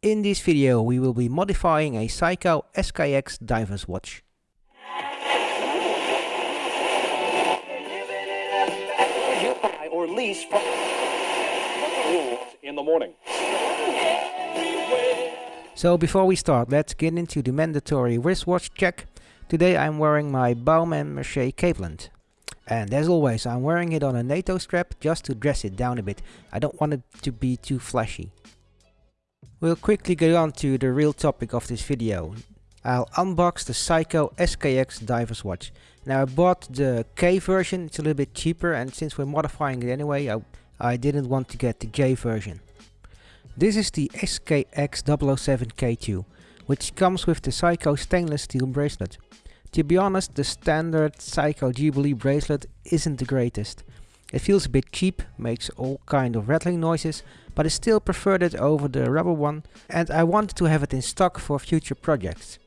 In this video we will be modifying a Seiko SKX diver's watch. or lease from in the morning. So before we start, let's get into the mandatory wristwatch check. Today I'm wearing my Baume & Mercier Capeland. And as always, I'm wearing it on a NATO strap just to dress it down a bit. I don't want it to be too flashy. We'll quickly get on to the real topic of this video. I'll unbox the Seiko SKX Diver's Watch. Now I bought the K version, it's a little bit cheaper and since we're modifying it anyway, I, I didn't want to get the J version. This is the SKX 007K2, which comes with the Seiko stainless steel bracelet. To be honest, the standard Seiko Jubilee bracelet isn't the greatest. It feels a bit cheap, makes all kind of rattling noises, but I still preferred it over the rubber one and I wanted to have it in stock for future projects.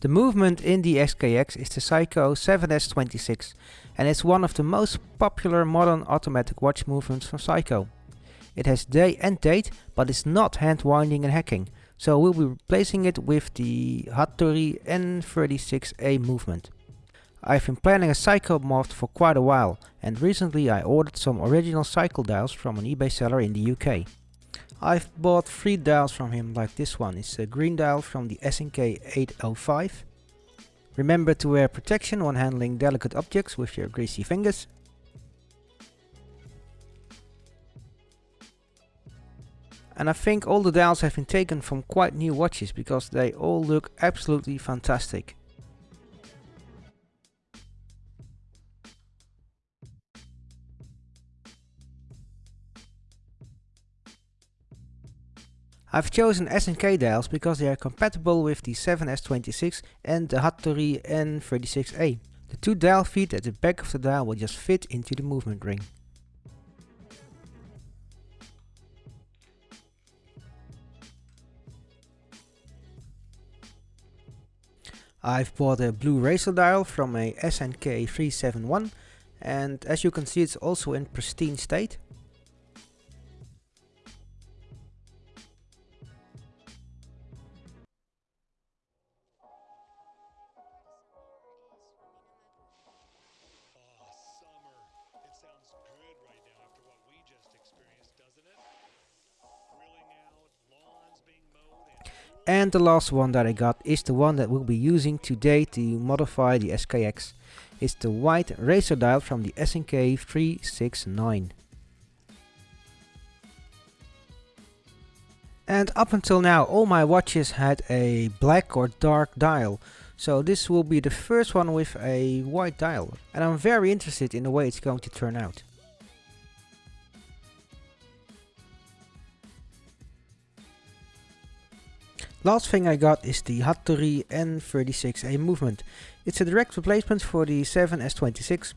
The movement in the SKX is the Seiko 7S26 and it's one of the most popular modern automatic watch movements from Seiko. It has day and date, but it's not hand winding and hacking, so we'll be replacing it with the Hattori N36A movement. I've been planning a Seiko mod for quite a while and recently I ordered some original Seiko dials from an eBay seller in the UK. I've bought three dials from him like this one, it's a green dial from the SNK 805. Remember to wear protection when handling delicate objects with your greasy fingers. And I think all the dials have been taken from quite new watches because they all look absolutely fantastic. I've chosen SNK dials because they are compatible with the 7S26 and the Hattori N36A. The two dial feet at the back of the dial will just fit into the movement ring. I've bought a blue racer dial from a SNK 371 and as you can see it's also in pristine state. And the last one that I got is the one that we'll be using today to modify the SKX. It's the white racer dial from the SNK 369. And up until now all my watches had a black or dark dial. So this will be the first one with a white dial. And I'm very interested in the way it's going to turn out. Last thing I got is the Hattori N36A movement. It's a direct replacement for the 7S26.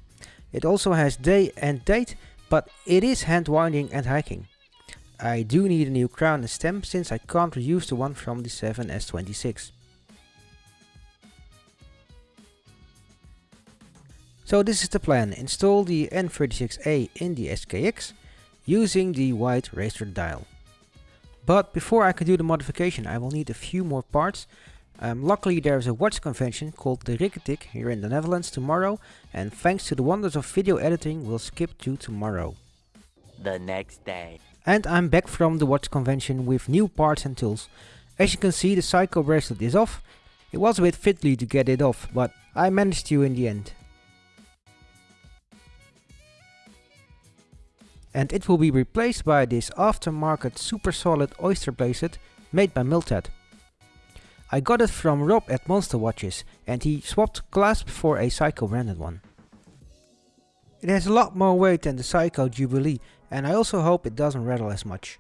It also has day and date, but it is hand winding and hacking. I do need a new crown and stem since I can't reuse the one from the 7S26. So this is the plan, install the N36A in the SKX using the white racer dial. But before I can do the modification I will need a few more parts. Um, luckily there is a watch convention called the Rikketik here in the Netherlands tomorrow and thanks to the wonders of video editing we'll skip to tomorrow. The next day. And I'm back from the watch convention with new parts and tools. As you can see the Seiko bracelet is off. It was a bit fiddly to get it off but I managed to in the end. And it will be replaced by this aftermarket super solid oyster bracelet made by Miltat. I got it from Rob at Monster Watches and he swapped clasp for a Seiko branded one. It has a lot more weight than the Seiko Jubilee and I also hope it doesn't rattle as much.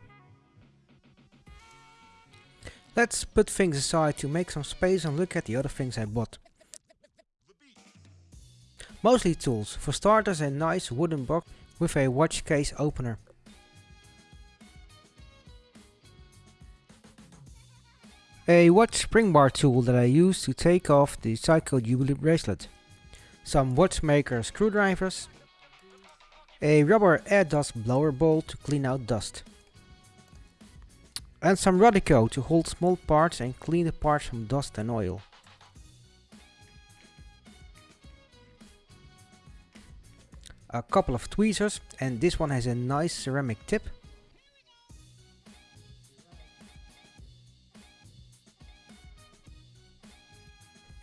Let's put things aside to make some space and look at the other things I bought. Mostly tools, for starters a nice wooden box with a watch case opener. A watch spring bar tool that I use to take off the Seiko Jubilee bracelet. Some watchmaker screwdrivers. A rubber air dust blower bowl to clean out dust. And some Rodico to hold small parts and clean the parts from dust and oil. A couple of tweezers and this one has a nice ceramic tip.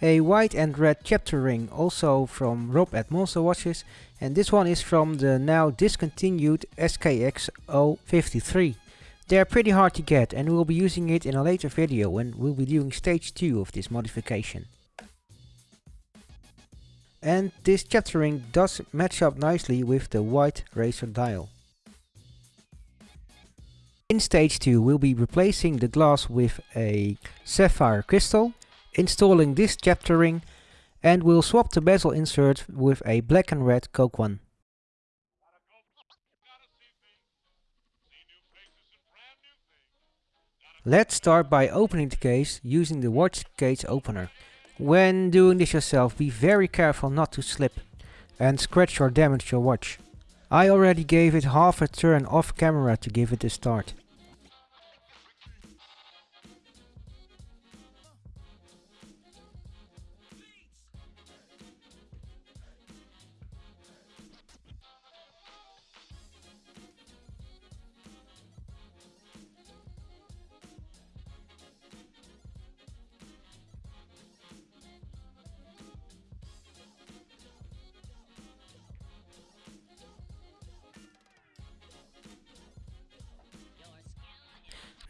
A white and red chapter ring also from Rob at Monster Watches and this one is from the now discontinued SKX 053. They are pretty hard to get and we'll be using it in a later video when we'll be doing stage 2 of this modification. And this chapter ring does match up nicely with the white racer dial. In stage 2 we'll be replacing the glass with a sapphire crystal installing this chapter ring and we'll swap the bezel insert with a black and red coke one. Let's start by opening the case using the watch case opener. When doing this yourself be very careful not to slip and scratch or damage your watch. I already gave it half a turn off camera to give it a start.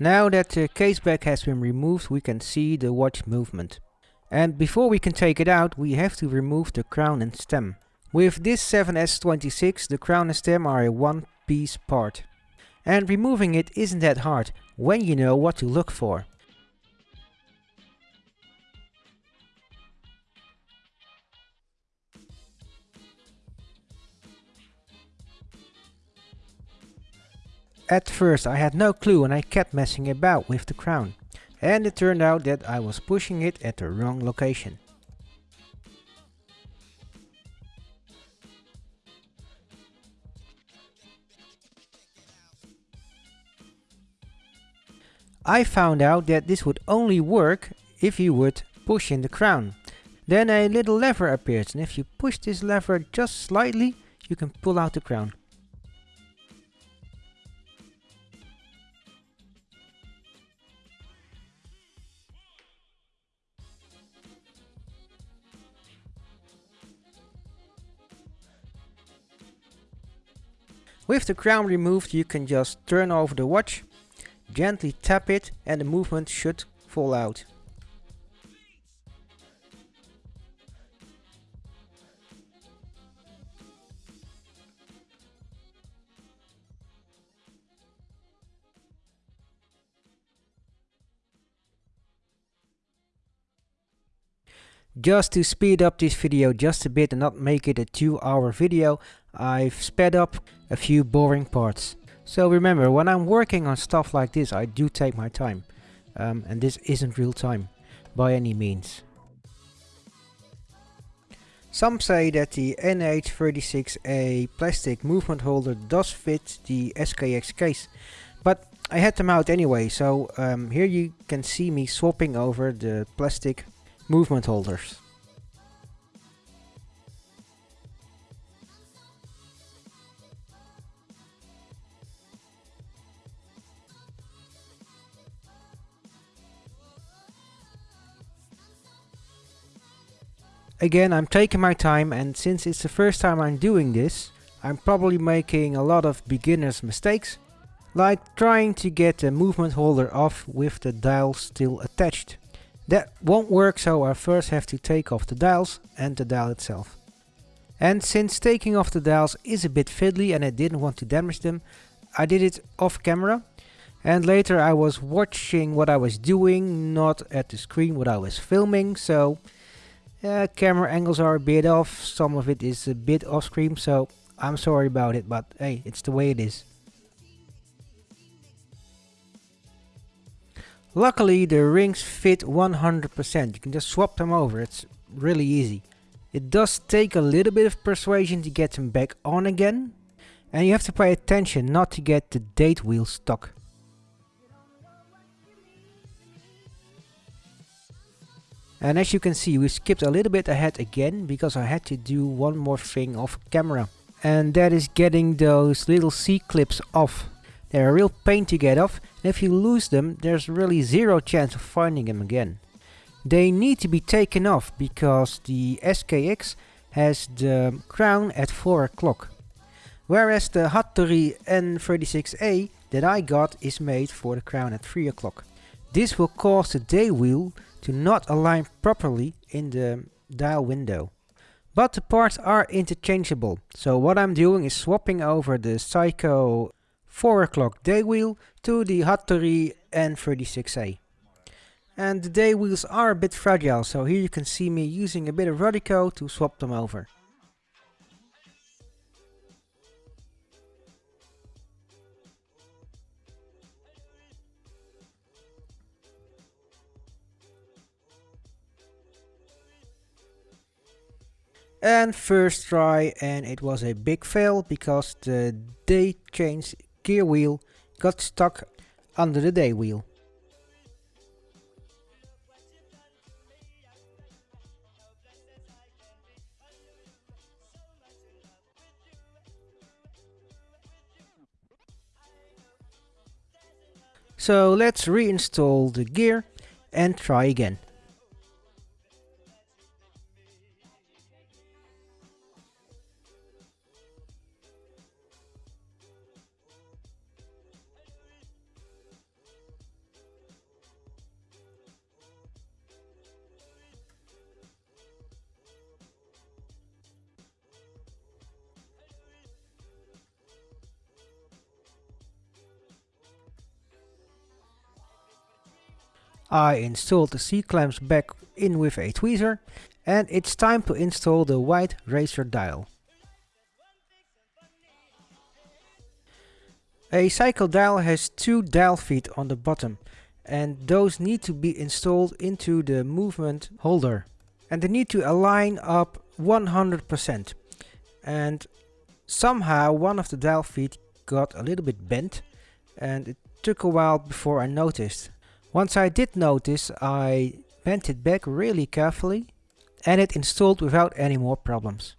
Now that the case back has been removed we can see the watch movement. And before we can take it out we have to remove the crown and stem. With this 7S26 the crown and stem are a one piece part. And removing it isn't that hard when you know what to look for. At first I had no clue and I kept messing about with the crown. And it turned out that I was pushing it at the wrong location. I found out that this would only work if you would push in the crown. Then a little lever appears and if you push this lever just slightly you can pull out the crown. With the crown removed you can just turn over the watch, gently tap it and the movement should fall out. Just to speed up this video just a bit and not make it a 2 hour video, I've sped up a few boring parts. So remember, when I'm working on stuff like this, I do take my time. Um, and this isn't real time, by any means. Some say that the NH36A plastic movement holder does fit the SKX case, but I had them out anyway, so um, here you can see me swapping over the plastic movement holders. Again, I'm taking my time and since it's the first time I'm doing this, I'm probably making a lot of beginner's mistakes, like trying to get the movement holder off with the dial still attached. That won't work so I first have to take off the dials and the dial itself. And since taking off the dials is a bit fiddly and I didn't want to damage them, I did it off camera. And later I was watching what I was doing, not at the screen what I was filming, so uh, camera angles are a bit off, some of it is a bit off screen, so I'm sorry about it, but hey, it's the way it is. Luckily the rings fit 100%, you can just swap them over, it's really easy. It does take a little bit of persuasion to get them back on again, and you have to pay attention not to get the date wheel stuck. And as you can see we skipped a little bit ahead again because I had to do one more thing off camera. And that is getting those little C-clips off they're a real pain to get off and if you lose them there's really zero chance of finding them again. They need to be taken off because the SKX has the crown at 4 o'clock. Whereas the Hattori N36A that I got is made for the crown at 3 o'clock. This will cause the day wheel to not align properly in the dial window. But the parts are interchangeable, so what I'm doing is swapping over the Seiko 4 o'clock day wheel to the Hattori N36A. And the day wheels are a bit fragile, so here you can see me using a bit of Rodico to swap them over. and first try and it was a big fail because the day change gear wheel got stuck under the day wheel. So let's reinstall the gear and try again. I installed the C-clamps back in with a tweezer and it's time to install the white racer dial. A Seiko dial has two dial feet on the bottom and those need to be installed into the movement holder and they need to align up 100% and somehow one of the dial feet got a little bit bent and it took a while before I noticed. Once I did notice, I bent it back really carefully and it installed without any more problems.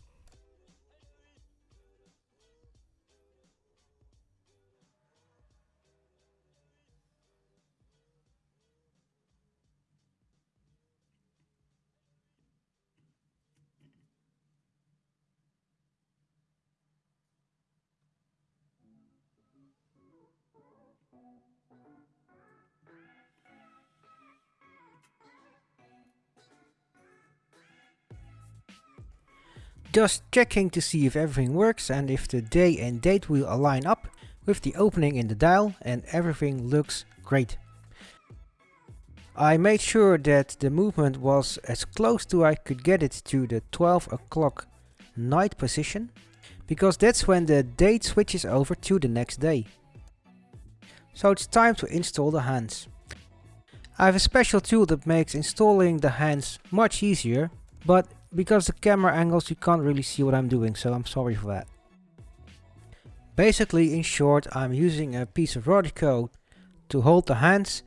Just checking to see if everything works and if the day and date will align up with the opening in the dial and everything looks great. I made sure that the movement was as close to I could get it to the 12 o'clock night position because that's when the date switches over to the next day. So it's time to install the hands. I have a special tool that makes installing the hands much easier, but because the camera angles you can't really see what I'm doing, so I'm sorry for that. Basically, in short, I'm using a piece of Rodico to hold the hands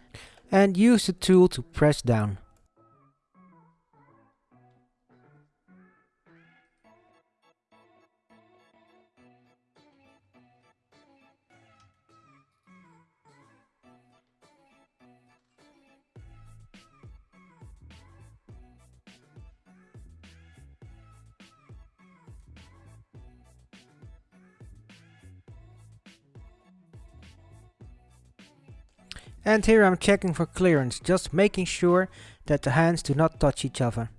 and use the tool to press down. And here I'm checking for clearance, just making sure that the hands do not touch each other.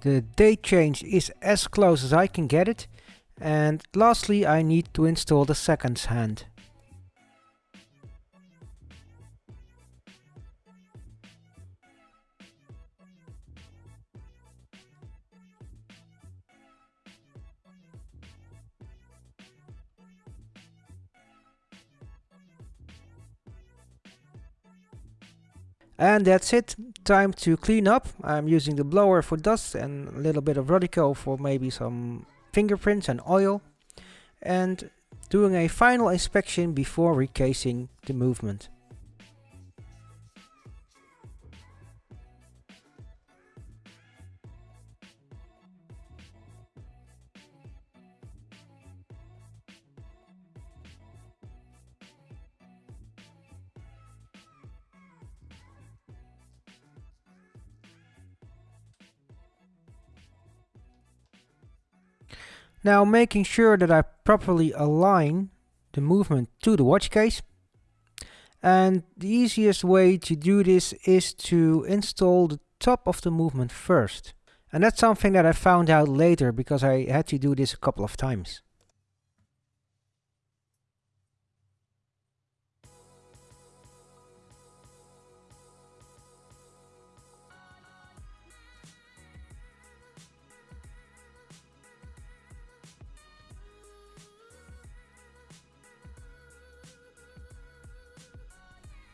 The date change is as close as I can get it and lastly I need to install the seconds hand. And that's it, time to clean up. I'm using the blower for dust and a little bit of Rodico for maybe some fingerprints and oil and doing a final inspection before recasing the movement. Now making sure that I properly align the movement to the watch case. And the easiest way to do this is to install the top of the movement first. And that's something that I found out later because I had to do this a couple of times.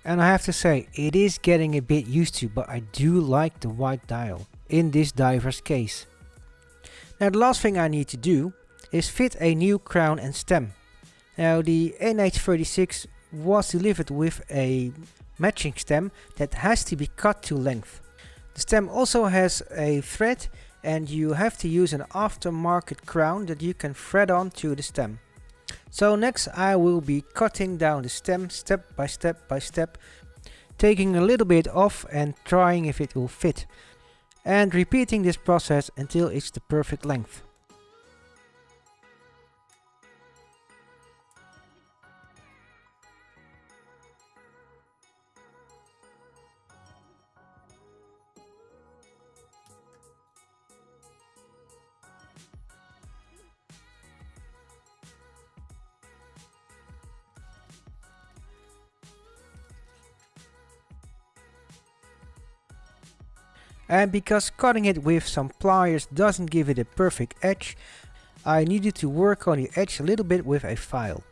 And I have to say, it is getting a bit used to, but I do like the white dial in this diver's case. Now the last thing I need to do is fit a new crown and stem. Now the NH36 was delivered with a matching stem that has to be cut to length. The stem also has a thread and you have to use an aftermarket crown that you can thread on to the stem. So next I will be cutting down the stem step by step by step, taking a little bit off and trying if it will fit. And repeating this process until it's the perfect length. And because cutting it with some pliers doesn't give it a perfect edge, I needed to work on the edge a little bit with a file.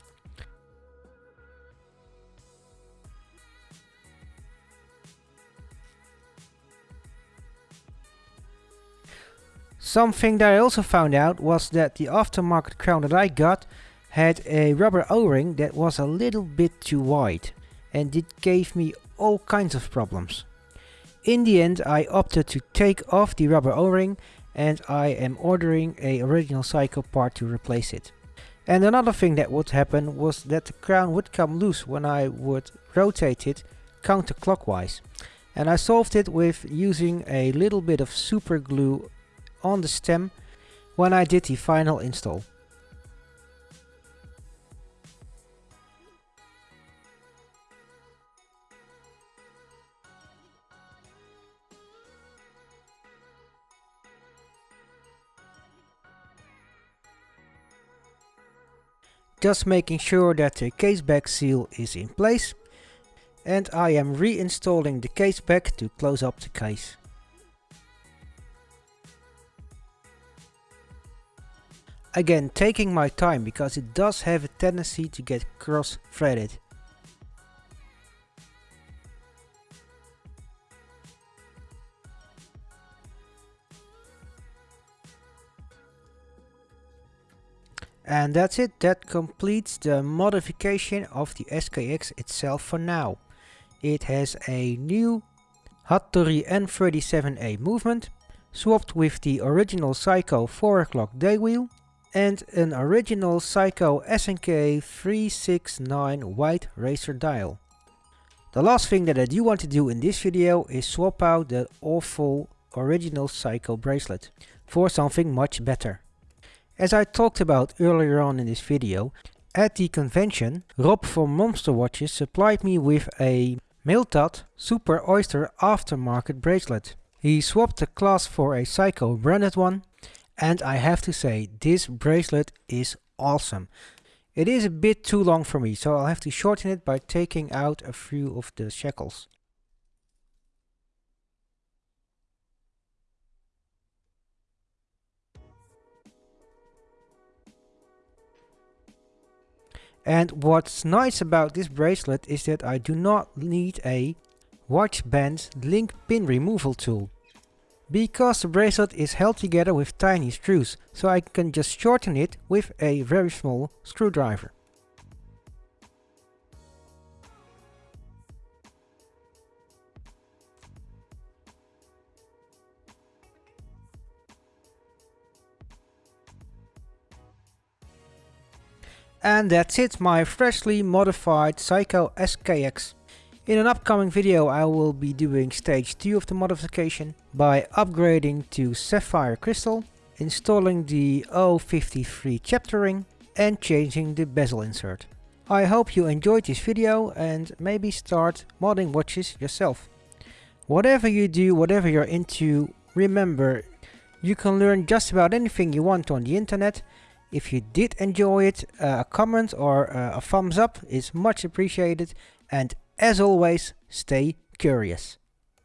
Something that I also found out was that the aftermarket crown that I got had a rubber o-ring that was a little bit too wide and it gave me all kinds of problems. In the end I opted to take off the rubber o-ring and I am ordering a original Seiko part to replace it. And another thing that would happen was that the crown would come loose when I would rotate it counterclockwise. And I solved it with using a little bit of super glue on the stem when I did the final install. Just making sure that the case back seal is in place and I am reinstalling the case back to close up the case. Again taking my time because it does have a tendency to get cross threaded. And that's it, that completes the modification of the SKX itself for now. It has a new Hattori N37A movement, swapped with the original Seiko 4 o'clock day wheel, and an original Seiko SNK 369 white racer dial. The last thing that I do want to do in this video is swap out the awful original Seiko bracelet for something much better. As I talked about earlier on in this video, at the convention, Rob from Monster Watches supplied me with a Miltat Super Oyster aftermarket bracelet. He swapped the clasp for a Seiko branded one and I have to say this bracelet is awesome. It is a bit too long for me so I'll have to shorten it by taking out a few of the shackles. And what's nice about this bracelet is that I do not need a watch band link pin removal tool. Because the bracelet is held together with tiny screws, so I can just shorten it with a very small screwdriver. And that's it, my freshly modified Seiko SKX. In an upcoming video I will be doing stage 2 of the modification by upgrading to sapphire crystal, installing the O53 chapter ring and changing the bezel insert. I hope you enjoyed this video and maybe start modding watches yourself. Whatever you do, whatever you're into, remember you can learn just about anything you want on the internet if you did enjoy it, uh, a comment or uh, a thumbs up is much appreciated. And as always, stay curious.